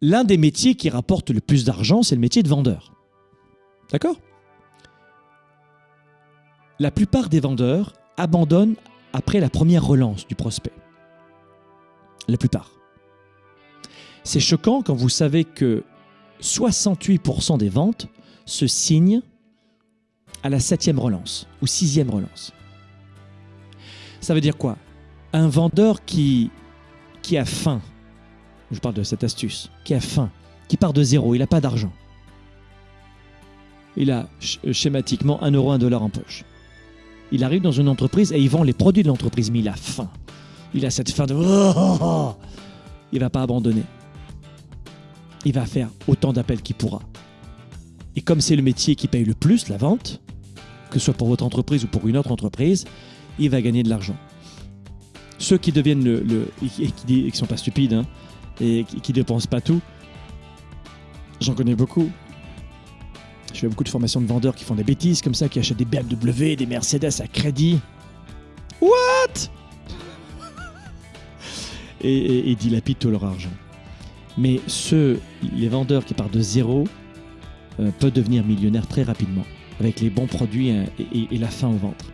l'un des métiers qui rapporte le plus d'argent, c'est le métier de vendeur. D'accord? La plupart des vendeurs abandonnent après la première relance du prospect. La plupart. C'est choquant quand vous savez que 68% des ventes se signent à la septième relance ou sixième relance. Ça veut dire quoi? Un vendeur qui, qui a faim, je parle de cette astuce, qui a faim, qui part de zéro, il n'a pas d'argent. Il a schématiquement 1 euro, 1 dollar en poche. Il arrive dans une entreprise et il vend les produits de l'entreprise, mais il a faim. Il a cette faim de... Il va pas abandonner. Il va faire autant d'appels qu'il pourra. Et comme c'est le métier qui paye le plus, la vente, que ce soit pour votre entreprise ou pour une autre entreprise, il va gagner de l'argent. Ceux qui deviennent le, et qui, ne sont pas stupides hein, et qui, dépensent pas tout, j'en connais beaucoup. Je fais beaucoup de formations de vendeurs qui font des bêtises comme ça, qui achètent des BMW, des Mercedes à crédit. What? Et, dilapident tout leur argent. Mais ceux, les vendeurs qui partent de zéro, euh, peuvent devenir millionnaires très rapidement avec les bons produits et, et la faim au ventre.